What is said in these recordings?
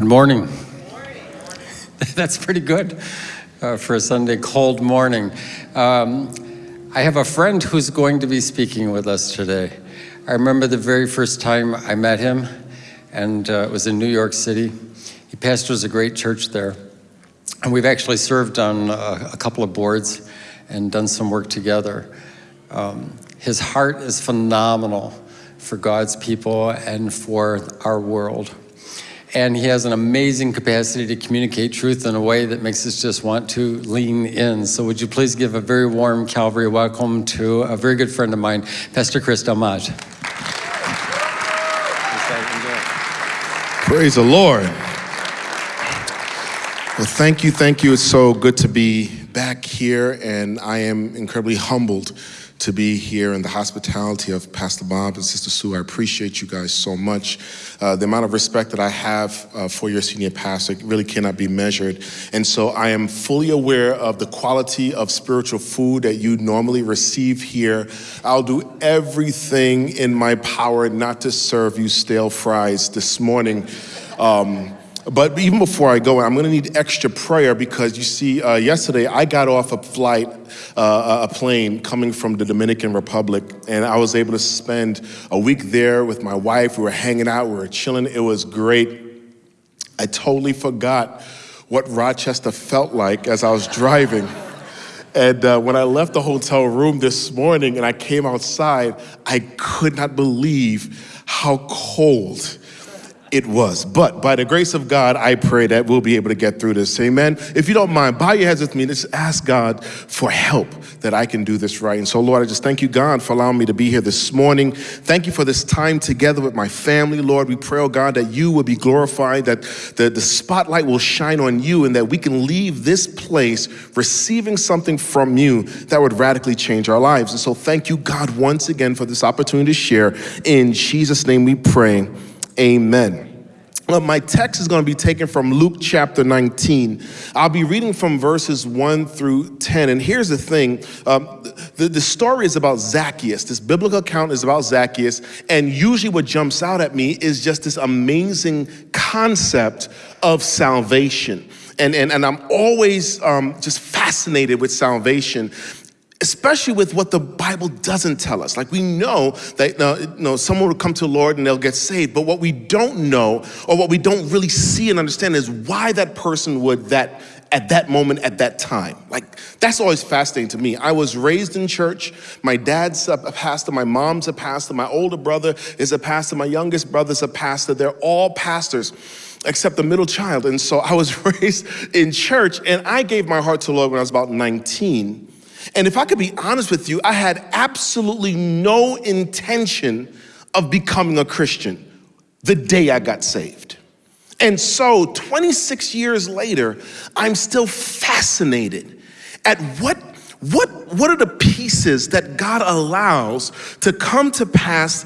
Good morning. That's pretty good uh, for a Sunday cold morning. Um, I have a friend who's going to be speaking with us today. I remember the very first time I met him, and uh, it was in New York City. He pastors a great church there. And we've actually served on a, a couple of boards and done some work together. Um, his heart is phenomenal for God's people and for our world and he has an amazing capacity to communicate truth in a way that makes us just want to lean in. So would you please give a very warm Calvary welcome to a very good friend of mine, Pastor Chris Delmage. Praise the Lord. Well, thank you, thank you. It's so good to be back here, and I am incredibly humbled to be here in the hospitality of Pastor Bob and Sister Sue. I appreciate you guys so much. Uh, the amount of respect that I have uh, for your senior pastor really cannot be measured. And so I am fully aware of the quality of spiritual food that you normally receive here. I'll do everything in my power not to serve you stale fries this morning. Um, but even before I go, I'm going to need extra prayer because you see, uh, yesterday I got off a flight, uh, a plane coming from the Dominican Republic, and I was able to spend a week there with my wife. We were hanging out, we were chilling. It was great. I totally forgot what Rochester felt like as I was driving. And uh, when I left the hotel room this morning and I came outside, I could not believe how cold it was. But by the grace of God, I pray that we'll be able to get through this. Amen. If you don't mind, bow your heads with me. Let's ask God for help that I can do this right. And so, Lord, I just thank you, God, for allowing me to be here this morning. Thank you for this time together with my family, Lord. We pray, oh God, that you will be glorified, that the, the spotlight will shine on you, and that we can leave this place receiving something from you that would radically change our lives. And so, thank you, God, once again for this opportunity to share. In Jesus' name we pray. Amen. Well, my text is going to be taken from Luke chapter 19. I'll be reading from verses 1 through 10. And here's the thing um, the, the story is about Zacchaeus. This biblical account is about Zacchaeus. And usually, what jumps out at me is just this amazing concept of salvation. And, and, and I'm always um, just fascinated with salvation especially with what the Bible doesn't tell us. Like we know that uh, you know, someone will come to the Lord and they'll get saved, but what we don't know or what we don't really see and understand is why that person would that at that moment, at that time. Like, that's always fascinating to me. I was raised in church. My dad's a pastor, my mom's a pastor, my older brother is a pastor, my youngest brother's a pastor. They're all pastors except the middle child. And so I was raised in church, and I gave my heart to the Lord when I was about 19. And if I could be honest with you, I had absolutely no intention of becoming a Christian the day I got saved. And so 26 years later, I'm still fascinated at what, what, what are the pieces that God allows to come to pass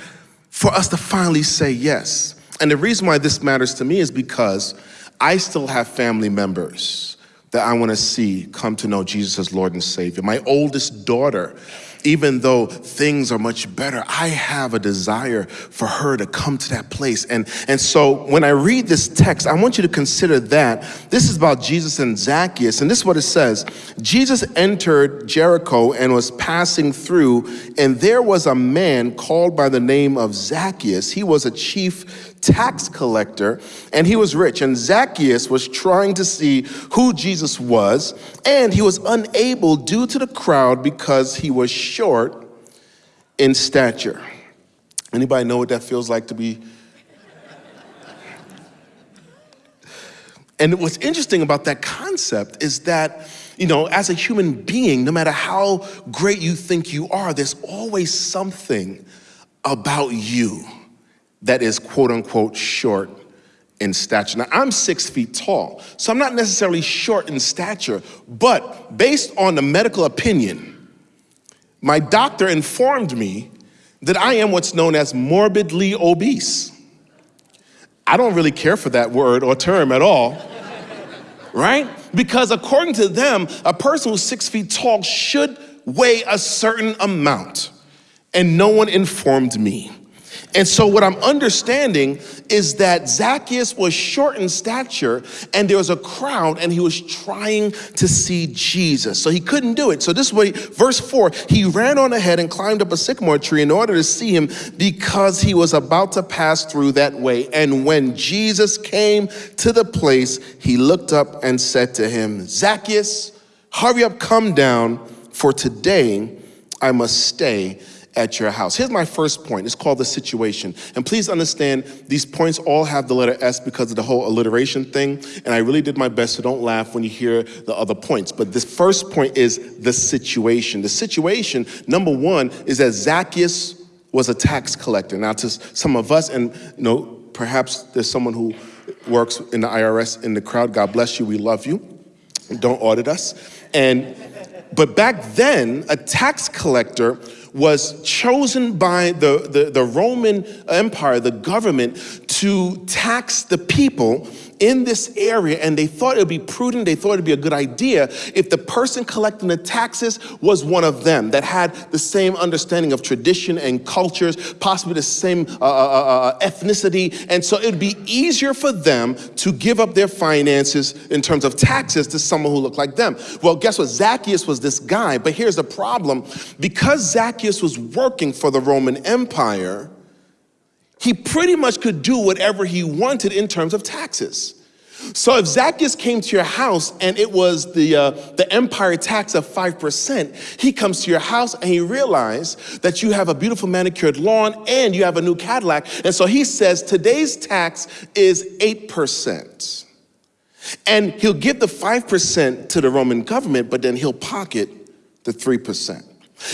for us to finally say yes. And the reason why this matters to me is because I still have family members that I want to see come to know Jesus as Lord and Savior. My oldest daughter, even though things are much better, I have a desire for her to come to that place. And, and so when I read this text, I want you to consider that. This is about Jesus and Zacchaeus, and this is what it says. Jesus entered Jericho and was passing through, and there was a man called by the name of Zacchaeus. He was a chief tax collector, and he was rich. And Zacchaeus was trying to see who Jesus was, and he was unable due to the crowd because he was short in stature. Anybody know what that feels like to be? And what's interesting about that concept is that, you know, as a human being, no matter how great you think you are, there's always something about you that is quote unquote short in stature. Now, I'm six feet tall, so I'm not necessarily short in stature, but based on the medical opinion, my doctor informed me that I am what's known as morbidly obese. I don't really care for that word or term at all, right? Because according to them, a person who's six feet tall should weigh a certain amount, and no one informed me. And so, what I'm understanding is that Zacchaeus was short in stature, and there was a crowd, and he was trying to see Jesus. So, he couldn't do it. So, this way, verse 4 he ran on ahead and climbed up a sycamore tree in order to see him because he was about to pass through that way. And when Jesus came to the place, he looked up and said to him, Zacchaeus, hurry up, come down, for today I must stay at your house. Here's my first point. It's called the situation. And please understand, these points all have the letter S because of the whole alliteration thing. And I really did my best, so don't laugh when you hear the other points. But this first point is the situation. The situation, number one, is that Zacchaeus was a tax collector. Now, to some of us, and you know, perhaps there's someone who works in the IRS in the crowd. God bless you. We love you. Don't audit us. And but back then, a tax collector was chosen by the, the, the, Roman Empire, the government, to tax the people in this area. And they thought it would be prudent, they thought it would be a good idea if the person collecting the taxes was one of them that had the same understanding of tradition and cultures, possibly the same uh, uh, uh, uh ethnicity. And so it would be easier for them to give up their finances in terms of taxes to someone who looked like them. Well, guess what? Zacchaeus was this guy, but here's the problem. Because Zacchaeus Zacchaeus was working for the Roman Empire, he pretty much could do whatever he wanted in terms of taxes. So if Zacchaeus came to your house and it was the, uh, the empire tax of 5%, he comes to your house and he realizes that you have a beautiful manicured lawn and you have a new Cadillac. And so he says, today's tax is 8%. And he'll give the 5% to the Roman government, but then he'll pocket the 3%.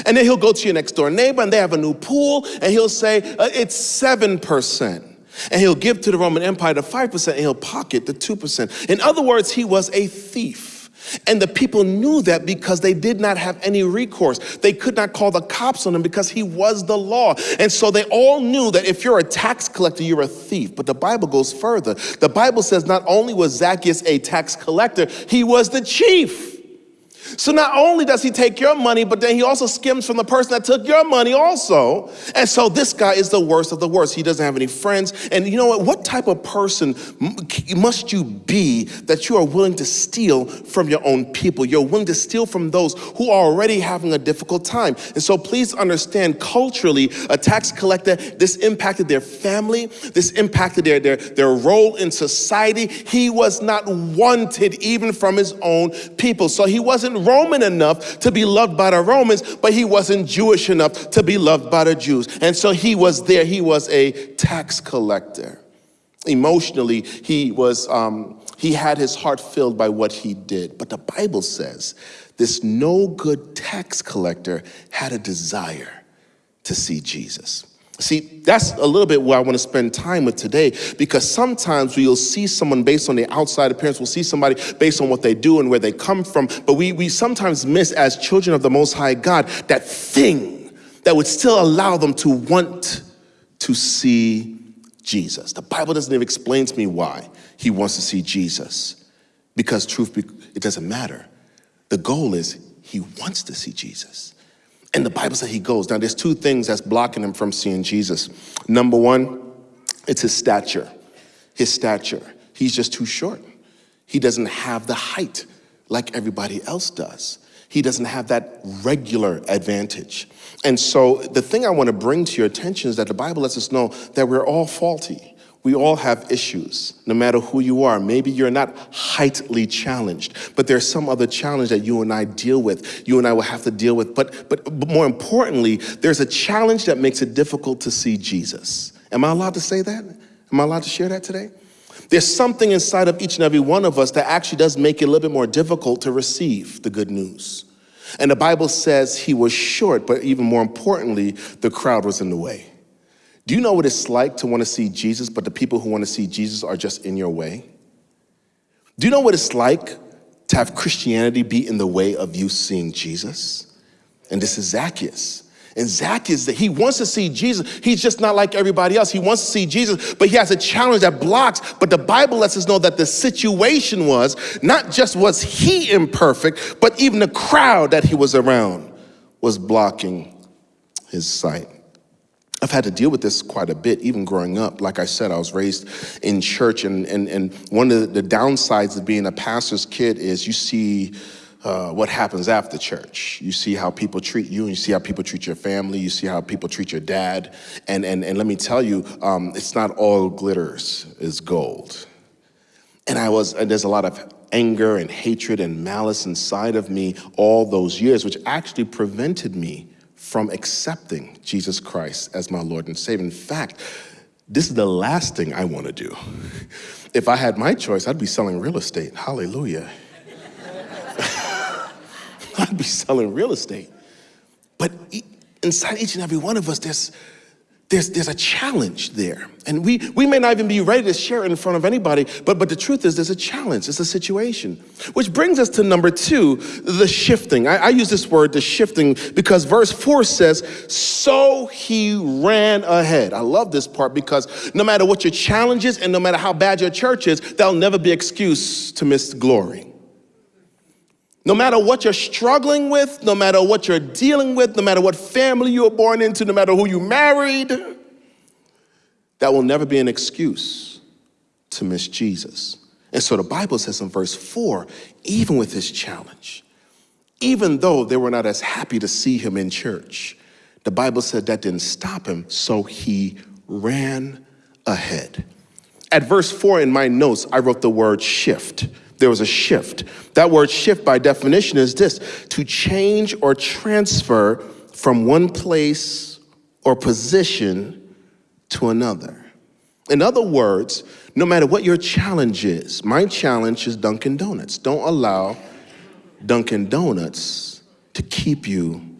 And then he'll go to your next door neighbor and they have a new pool and he'll say, uh, it's 7%. And he'll give to the Roman Empire the 5% and he'll pocket the 2%. In other words, he was a thief. And the people knew that because they did not have any recourse. They could not call the cops on him because he was the law. And so they all knew that if you're a tax collector, you're a thief. But the Bible goes further. The Bible says not only was Zacchaeus a tax collector, he was the chief. So not only does he take your money, but then he also skims from the person that took your money also. And so this guy is the worst of the worst. He doesn't have any friends. And you know what? What type of person must you be that you are willing to steal from your own people? You're willing to steal from those who are already having a difficult time. And so please understand culturally, a tax collector, this impacted their family. This impacted their, their, their role in society. He was not wanted even from his own people. So he wasn't Roman enough to be loved by the Romans, but he wasn't Jewish enough to be loved by the Jews. And so he was there, he was a tax collector. Emotionally, he was, um, he had his heart filled by what he did. But the Bible says this no good tax collector had a desire to see Jesus. See, that's a little bit where I want to spend time with today because sometimes we'll see someone based on the outside appearance, we'll see somebody based on what they do and where they come from, but we, we sometimes miss, as children of the Most High God, that thing that would still allow them to want to see Jesus. The Bible doesn't even explain to me why he wants to see Jesus because truth, it doesn't matter. The goal is he wants to see Jesus. And the Bible says he goes. Now, there's two things that's blocking him from seeing Jesus. Number one, it's his stature. His stature. He's just too short. He doesn't have the height like everybody else does. He doesn't have that regular advantage. And so, the thing I want to bring to your attention is that the Bible lets us know that we're all faulty. We all have issues, no matter who you are. Maybe you're not heightly challenged, but there's some other challenge that you and I deal with, you and I will have to deal with. But, but, but more importantly, there's a challenge that makes it difficult to see Jesus. Am I allowed to say that? Am I allowed to share that today? There's something inside of each and every one of us that actually does make it a little bit more difficult to receive the good news. And the Bible says he was short, but even more importantly, the crowd was in the way. Do you know what it's like to want to see Jesus, but the people who want to see Jesus are just in your way? Do you know what it's like to have Christianity be in the way of you seeing Jesus? And this is Zacchaeus. And Zacchaeus, he wants to see Jesus. He's just not like everybody else. He wants to see Jesus, but he has a challenge that blocks. But the Bible lets us know that the situation was not just was he imperfect, but even the crowd that he was around was blocking his sight. I've had to deal with this quite a bit, even growing up. Like I said, I was raised in church, and, and, and one of the downsides of being a pastor's kid is you see uh, what happens after church. You see how people treat you, and you see how people treat your family, you see how people treat your dad. And, and, and let me tell you, um, it's not all glitters is gold. And I was, and there's a lot of anger and hatred and malice inside of me all those years, which actually prevented me from accepting Jesus Christ as my Lord and Savior. In fact, this is the last thing I want to do. If I had my choice, I'd be selling real estate. Hallelujah. I'd be selling real estate. But inside each and every one of us, there's there's, there's a challenge there. And we, we may not even be ready to share it in front of anybody, but, but the truth is there's a challenge, it's a situation. Which brings us to number two, the shifting. I, I use this word, the shifting, because verse four says, so he ran ahead. I love this part because no matter what your challenge is and no matter how bad your church is, that'll never be excuse to miss glory. No matter what you're struggling with, no matter what you're dealing with, no matter what family you were born into, no matter who you married, that will never be an excuse to miss Jesus. And so the Bible says in verse 4 even with his challenge, even though they were not as happy to see him in church, the Bible said that didn't stop him, so he ran ahead. At verse 4 in my notes, I wrote the word shift there was a shift. That word shift, by definition, is this to change or transfer from one place or position to another. In other words, no matter what your challenge is, my challenge is Dunkin' Donuts. Don't allow Dunkin' Donuts to keep you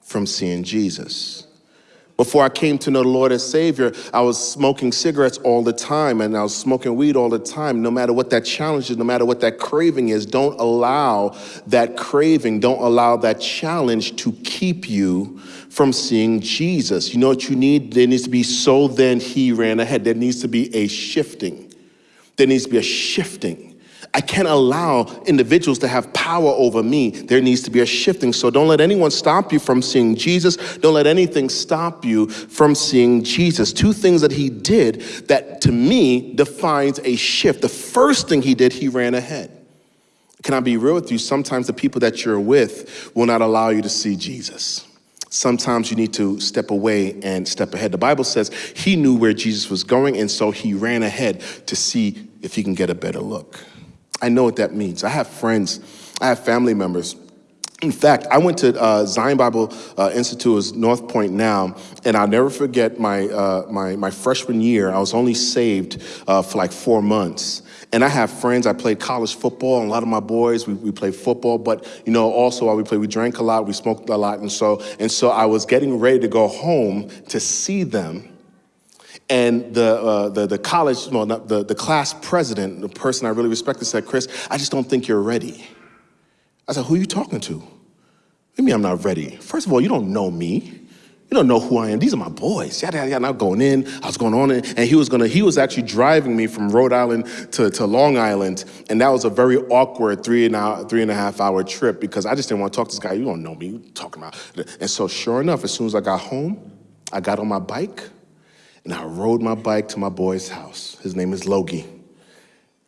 from seeing Jesus. Before I came to know the Lord as Savior, I was smoking cigarettes all the time and I was smoking weed all the time. No matter what that challenge is, no matter what that craving is, don't allow that craving, don't allow that challenge to keep you from seeing Jesus. You know what you need? There needs to be so then he ran ahead. There needs to be a shifting. There needs to be a shifting. I can't allow individuals to have power over me. There needs to be a shifting. So don't let anyone stop you from seeing Jesus. Don't let anything stop you from seeing Jesus. Two things that he did that to me defines a shift. The first thing he did, he ran ahead. Can I be real with you? Sometimes the people that you're with will not allow you to see Jesus. Sometimes you need to step away and step ahead. The Bible says he knew where Jesus was going, and so he ran ahead to see if he can get a better look. I know what that means. I have friends, I have family members. In fact, I went to uh, Zion Bible uh, Institute as North Point now, and I'll never forget my, uh, my, my freshman year. I was only saved uh, for like four months. And I have friends, I played college football, and a lot of my boys, we, we played football, but you know, also while we played, we drank a lot, we smoked a lot, and so, and so I was getting ready to go home to see them. And the, uh, the, the college, well, not, the, the class president, the person I really respected, said, Chris, I just don't think you're ready. I said, who are you talking to? You mean I'm not ready. First of all, you don't know me. You don't know who I am. These are my boys. Yada, yada, yada. Now going in, I was going on, in, and he was gonna, he was actually driving me from Rhode Island to, to Long Island, and that was a very awkward three and, a, three and a half hour trip because I just didn't want to talk to this guy. You don't know me. You talking about? And so, sure enough, as soon as I got home, I got on my bike, and I rode my bike to my boy's house. His name is Logie.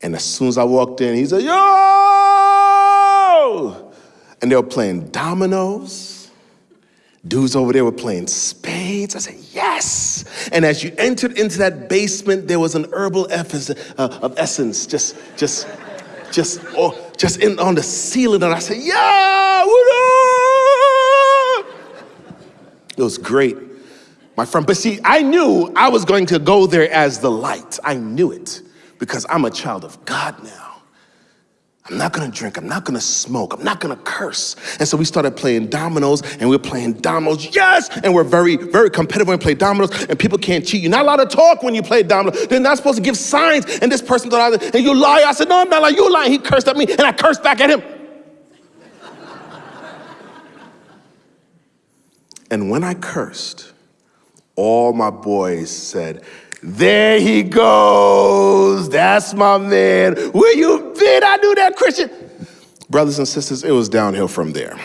And as soon as I walked in, he said, Yo! And they were playing dominoes. Dudes over there were playing spades. I said, Yes! And as you entered into that basement, there was an herbal essence, uh, of essence just, just, just, oh, just in, on the ceiling. And I said, Yeah! It was great my friend. But see, I knew I was going to go there as the light. I knew it because I'm a child of God now. I'm not gonna drink, I'm not gonna smoke, I'm not gonna curse. And so we started playing dominoes and we are playing dominoes, yes! And we're very, very competitive when we play dominoes and people can't cheat. You're not allowed to talk when you play dominoes. They're not supposed to give signs. And this person thought, and you lie. I said, no, I'm not lying, you lying. He cursed at me and I cursed back at him. and when I cursed, all my boys said, there he goes. That's my man. Where you been? I knew that Christian. Brothers and sisters, it was downhill from there.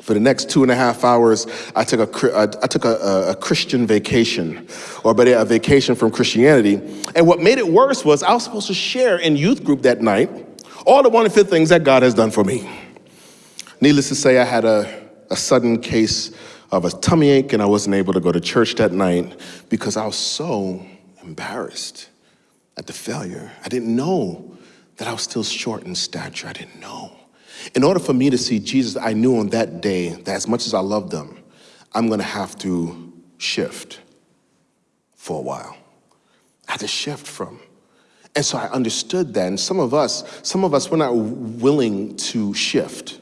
For the next two and a half hours, I took a, I took a, a- a Christian vacation, or better, a vacation from Christianity. And what made it worse was I was supposed to share in youth group that night all the wonderful things that God has done for me. Needless to say, I had a, a sudden case of a tummy ache, and I wasn't able to go to church that night because I was so embarrassed at the failure. I didn't know that I was still short in stature. I didn't know. In order for me to see Jesus, I knew on that day that as much as I loved them, I'm gonna have to shift for a while. I had to shift from. And so I understood that. And some of us, some of us, we're not willing to shift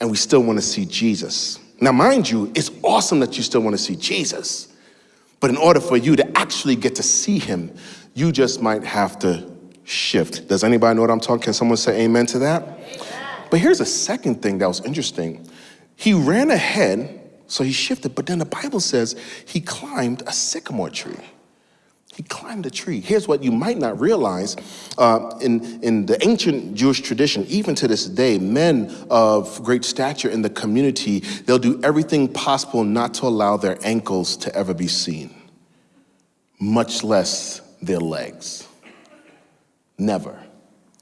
and we still want to see Jesus. Now, mind you, it's awesome that you still want to see Jesus. But in order for you to actually get to see him, you just might have to shift. Does anybody know what I'm talking? Can someone say amen to that? But here's a second thing that was interesting. He ran ahead, so he shifted, but then the Bible says he climbed a sycamore tree. He climbed a tree. Here's what you might not realize. Uh, in, in the ancient Jewish tradition, even to this day, men of great stature in the community, they'll do everything possible not to allow their ankles to ever be seen, much less their legs. Never.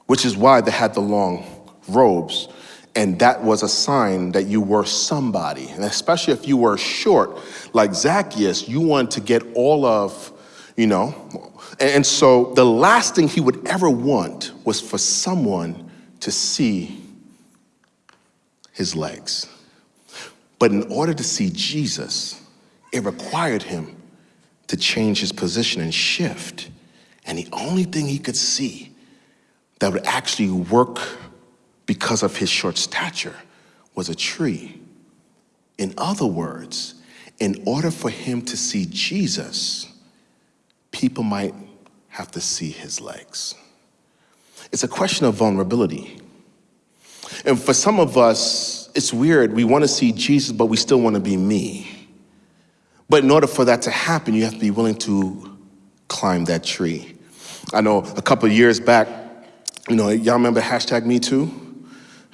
Which is why they had the long robes. And that was a sign that you were somebody. And especially if you were short, like Zacchaeus, you wanted to get all of, you know. And so the last thing he would ever want was for someone to see his legs. But in order to see Jesus, it required him to change his position and shift. And the only thing he could see that would actually work because of his short stature was a tree. In other words, in order for him to see Jesus, people might have to see his legs. It's a question of vulnerability. And for some of us, it's weird. We want to see Jesus, but we still want to be me. But in order for that to happen, you have to be willing to climb that tree. I know a couple years back, you know, y'all remember hashtag Me Too?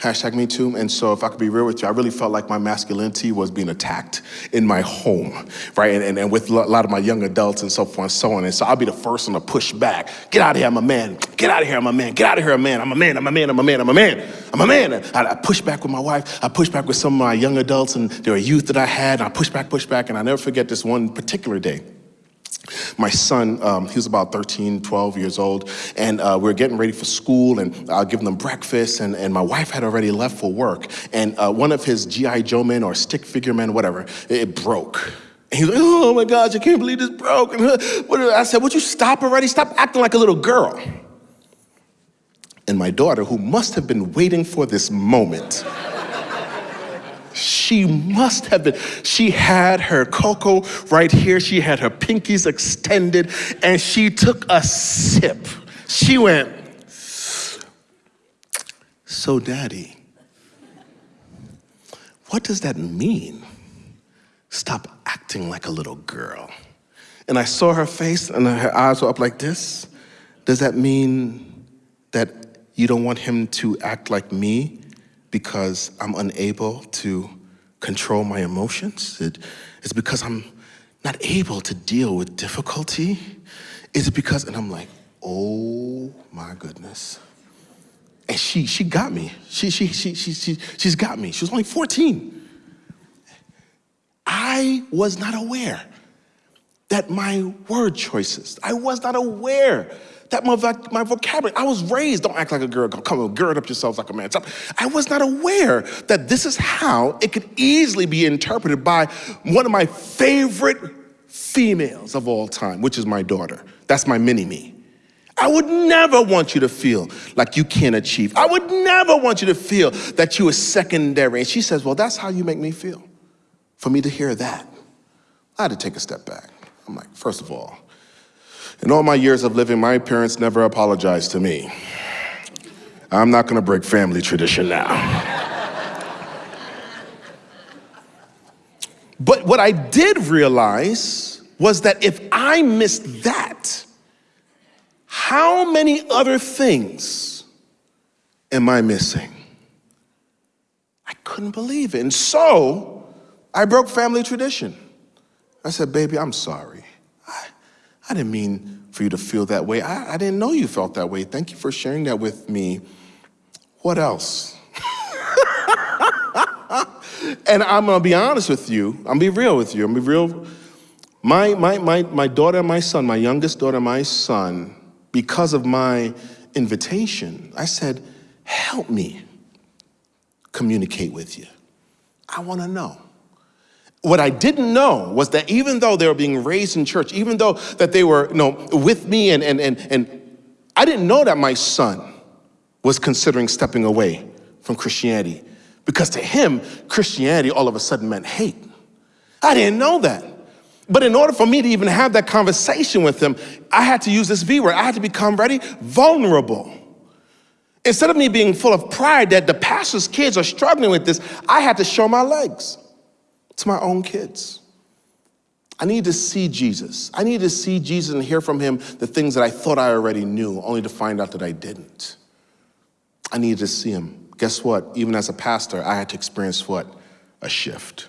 Hashtag Me Too. And so, if I could be real with you, I really felt like my masculinity was being attacked in my home, right? And, and, and with a lot of my young adults and so forth and so on. And so, I'll be the first one to push back. Get out of here, I'm a man. Get out of here, I'm a man. Get out of here, I'm a man. I'm a man, I'm a man, I'm a man, I'm a man. I'm a man. I, I push back with my wife. I push back with some of my young adults and there were youth that I had. And I push back, push back. And I never forget this one particular day. My son, um, he was about 13, 12 years old, and uh, we were getting ready for school, and I uh, giving them breakfast, and, and my wife had already left for work, and uh, one of his G.I. Joe men or stick figure men, whatever, it broke. And he was like, oh my gosh, I can't believe this broke. And I said, would you stop already? Stop acting like a little girl. And my daughter, who must have been waiting for this moment, she must have been. She had her cocoa right here. She had her pinkies extended, and she took a sip. She went, So, daddy, what does that mean? Stop acting like a little girl. And I saw her face, and her eyes were up like this. Does that mean that you don't want him to act like me because I'm unable to control my emotions? It, it's because I'm not able to deal with difficulty? Is it because, and I'm like, oh my goodness. And she, she got me. She, she, she, she, she, she's got me. She was only 14. I was not aware that my word choices, I was not aware that my, my vocabulary, I was raised, don't act like a girl, come on, gird up yourselves like a man. I was not aware that this is how it could easily be interpreted by one of my favorite females of all time, which is my daughter. That's my mini me. I would never want you to feel like you can't achieve. I would never want you to feel that you are secondary. And she says, Well, that's how you make me feel. For me to hear that, I had to take a step back. I'm like, first of all, in all my years of living, my parents never apologized to me. I'm not gonna break family tradition now. but what I did realize was that if I missed that, how many other things am I missing? I couldn't believe it. And so I broke family tradition. I said, Baby, I'm sorry. I, didn't mean for you to feel that way. I, I didn't know you felt that way. Thank you for sharing that with me. What else? and I'm gonna be honest with you. I'm gonna be real with you. I'm gonna be real. My, my, my, my daughter and my son, my youngest daughter and my son, because of my invitation, I said, help me communicate with you. I wanna know. What I didn't know was that even though they were being raised in church, even though that they were you know, with me and, and, and, and I didn't know that my son was considering stepping away from Christianity because to him, Christianity all of a sudden meant hate. I didn't know that. But in order for me to even have that conversation with him, I had to use this V word. I had to become ready, vulnerable. Instead of me being full of pride that the pastor's kids are struggling with this, I had to show my legs to my own kids. I need to see Jesus. I need to see Jesus and hear from him the things that I thought I already knew, only to find out that I didn't. I needed to see him. Guess what? Even as a pastor, I had to experience what? A shift.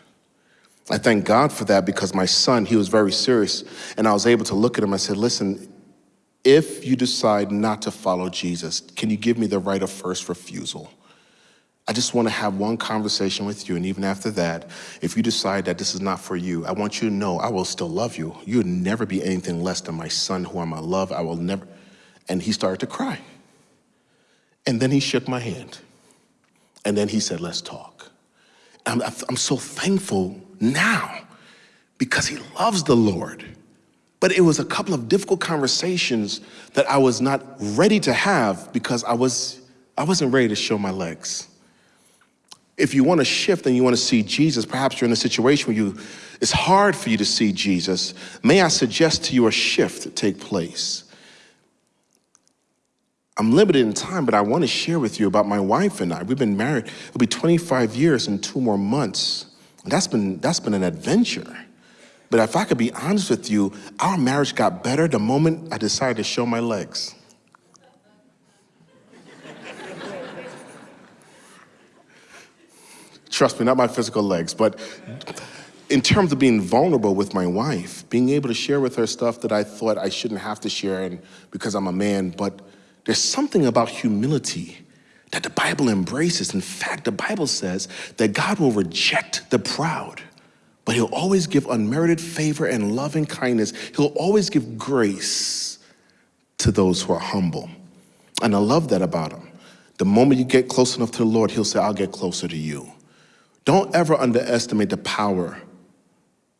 I thank God for that because my son, he was very serious. And I was able to look at him. I said, listen, if you decide not to follow Jesus, can you give me the right of first refusal? I just want to have one conversation with you. And even after that, if you decide that this is not for you, I want you to know I will still love you. You'll never be anything less than my son who I'm I love. I will never. And he started to cry. And then he shook my hand. And then he said, let's talk. I'm, I'm so thankful now because he loves the Lord. But it was a couple of difficult conversations that I was not ready to have because I, was, I wasn't ready to show my legs. If you want to shift and you want to see Jesus, perhaps you're in a situation where you, it's hard for you to see Jesus. May I suggest to you a shift take place? I'm limited in time, but I want to share with you about my wife and I. We've been married, it'll be 25 years in two more months. That's been, that's been an adventure. But if I could be honest with you, our marriage got better the moment I decided to show my legs. Trust me, not my physical legs, but in terms of being vulnerable with my wife, being able to share with her stuff that I thought I shouldn't have to share and because I'm a man, but there's something about humility that the Bible embraces. In fact, the Bible says that God will reject the proud, but he'll always give unmerited favor and loving kindness. He'll always give grace to those who are humble. And I love that about him. The moment you get close enough to the Lord, he'll say, I'll get closer to you. Don't ever underestimate the power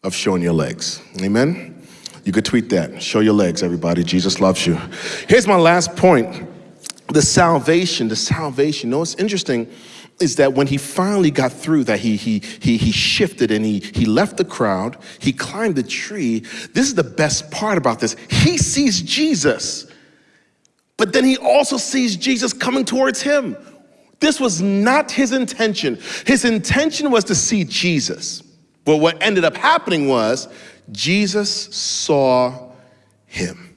of showing your legs. Amen? You could tweet that. Show your legs, everybody. Jesus loves you. Here's my last point the salvation, the salvation. You know what's interesting is that when he finally got through that he, he, he, he shifted and he, he left the crowd, he climbed the tree. This is the best part about this. He sees Jesus, but then he also sees Jesus coming towards him. This was not his intention. His intention was to see Jesus. But what ended up happening was Jesus saw him.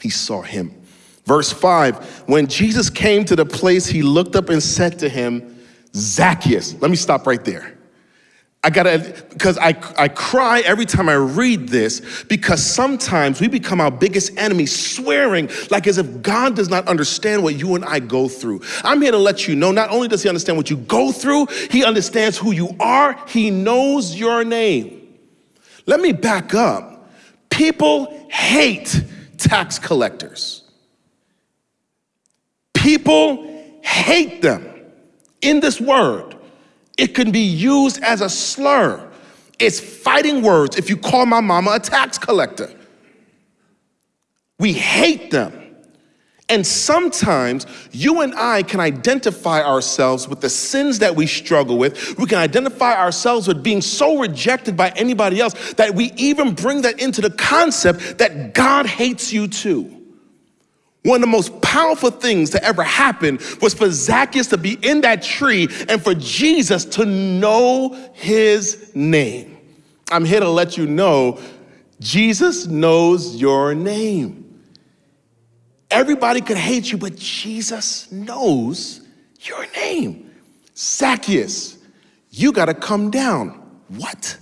He saw him. Verse 5 When Jesus came to the place, he looked up and said to him, Zacchaeus. Let me stop right there. I gotta, because I, I cry every time I read this, because sometimes we become our biggest enemy, swearing like as if God does not understand what you and I go through. I'm here to let you know not only does He understand what you go through, He understands who you are, He knows your name. Let me back up. People hate tax collectors. People hate them in this word. It can be used as a slur. It's fighting words if you call my mama a tax collector. We hate them. And sometimes you and I can identify ourselves with the sins that we struggle with. We can identify ourselves with being so rejected by anybody else that we even bring that into the concept that God hates you too. One of the most powerful things to ever happen was for Zacchaeus to be in that tree and for Jesus to know his name. I'm here to let you know Jesus knows your name. Everybody could hate you, but Jesus knows your name. Zacchaeus, You got to come down. What?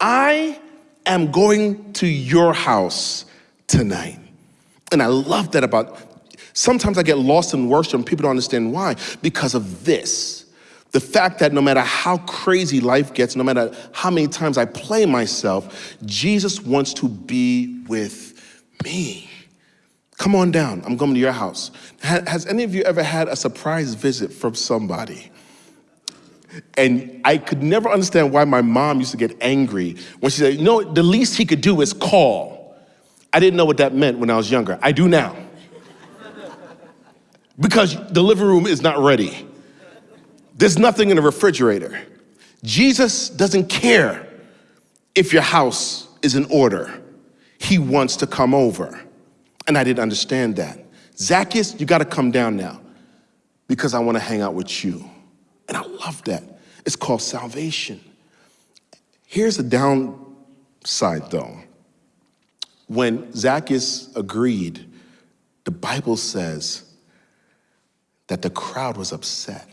I am going to your house tonight. And I love that about sometimes I get lost in worship and people don't understand why because of this. The fact that no matter how crazy life gets, no matter how many times I play myself, Jesus wants to be with me. Come on down. I'm coming to your house. Has any of you ever had a surprise visit from somebody? And I could never understand why my mom used to get angry when she said, you know, the least he could do is call. I didn't know what that meant when I was younger. I do now. because the living room is not ready. There's nothing in the refrigerator. Jesus doesn't care if your house is in order. He wants to come over. And I didn't understand that. Zacchaeus, you got to come down now because I want to hang out with you. And I love that. It's called salvation. Here's the downside though. When Zacchaeus agreed, the Bible says that the crowd was upset.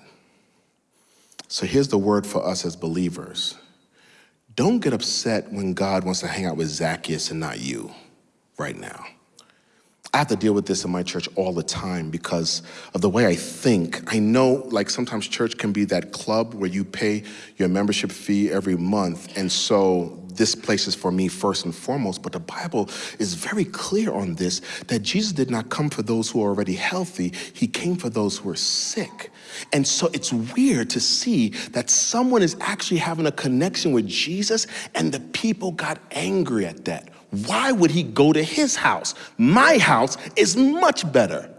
So here's the word for us as believers. Don't get upset when God wants to hang out with Zacchaeus and not you right now. I have to deal with this in my church all the time because of the way I think. I know, like, sometimes church can be that club where you pay your membership fee every month. And so this place is for me first and foremost. But the Bible is very clear on this that Jesus did not come for those who are already healthy, He came for those who are sick. And so it's weird to see that someone is actually having a connection with Jesus and the people got angry at that. Why would he go to his house? My house is much better.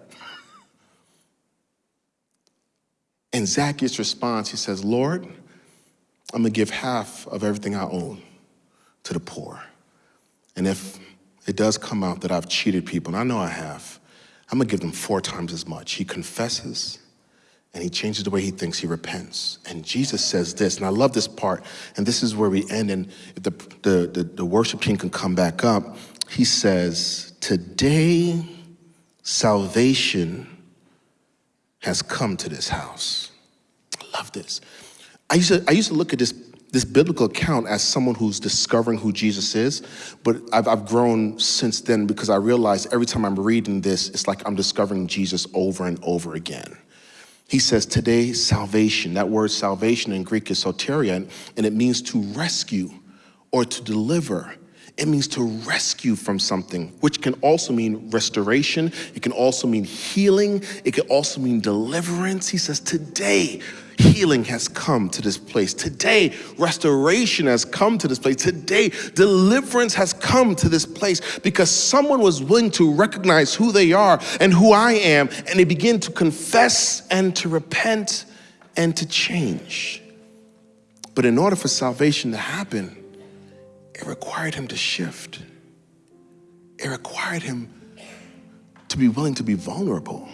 And Zacchaeus responds, he says, Lord, I'm gonna give half of everything I own to the poor. And if it does come out that I've cheated people, and I know I have, I'm gonna give them four times as much. He confesses, and he changes the way he thinks, he repents. And Jesus says this, and I love this part, and this is where we end, and if the, the, the, the worship team can come back up, he says, today salvation has come to this house. I love this. I used to, I used to look at this, this biblical account as someone who's discovering who Jesus is, but I've, I've grown since then because I realize every time I'm reading this, it's like I'm discovering Jesus over and over again. He says, today, salvation. That word salvation in Greek is soteria, and it means to rescue or to deliver. It means to rescue from something, which can also mean restoration. It can also mean healing. It can also mean deliverance. He says, today, healing has come to this place. Today, restoration has come to this place. Today, deliverance has come to this place because someone was willing to recognize who they are and who I am, and they begin to confess and to repent and to change. But in order for salvation to happen, it required him to shift. It required him to be willing to be vulnerable.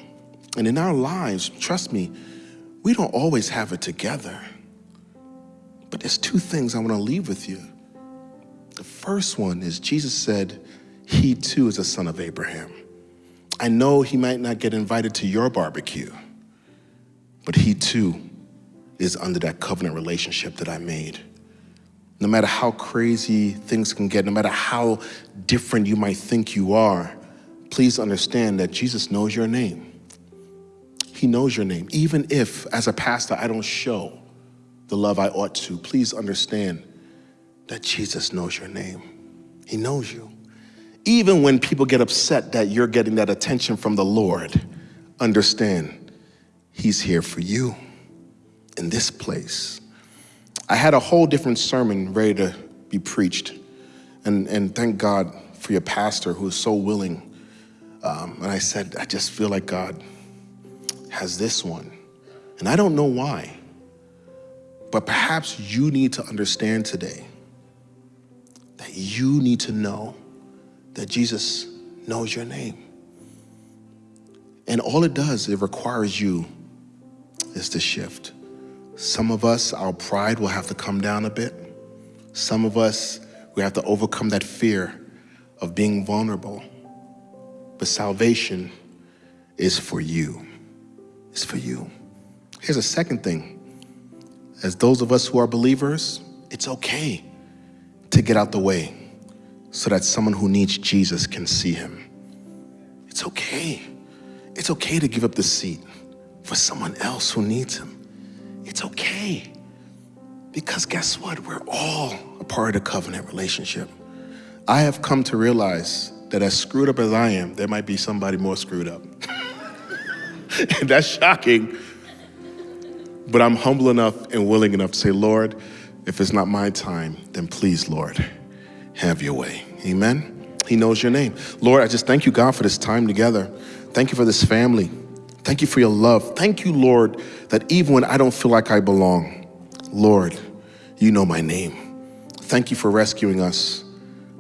And in our lives, trust me, we don't always have it together. But there's two things I want to leave with you. The first one is Jesus said, He too is a son of Abraham. I know he might not get invited to your barbecue, but he too is under that covenant relationship that I made. No matter how crazy things can get, no matter how different you might think you are, please understand that Jesus knows your name. He knows your name. Even if, as a pastor, I don't show the love I ought to, please understand that Jesus knows your name. He knows you. Even when people get upset that you're getting that attention from the Lord, understand He's here for you in this place. I had a whole different sermon ready to be preached. And, and thank God for your pastor who is so willing. Um, and I said, I just feel like God has this one. And I don't know why, but perhaps you need to understand today that you need to know that Jesus knows your name. And all it does, it requires you is to shift. Some of us, our pride will have to come down a bit. Some of us, we have to overcome that fear of being vulnerable. But salvation is for you is for you. Here's a second thing. as those of us who are believers, it's okay to get out the way so that someone who needs Jesus can see him. It's okay. It's okay to give up the seat for someone else who needs him. It's okay. Because guess what? We're all a part of the covenant relationship. I have come to realize that as screwed up as I am, there might be somebody more screwed up. and that's shocking. But I'm humble enough and willing enough to say, Lord, if it's not my time, then please, Lord, have your way. Amen. He knows your name. Lord, I just thank you, God, for this time together. Thank you for this family. Thank you for your love. Thank you, Lord, that even when I don't feel like I belong, Lord, you know my name. Thank you for rescuing us.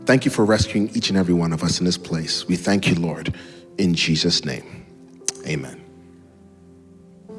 Thank you for rescuing each and every one of us in this place. We thank you, Lord, in Jesus' name. Amen.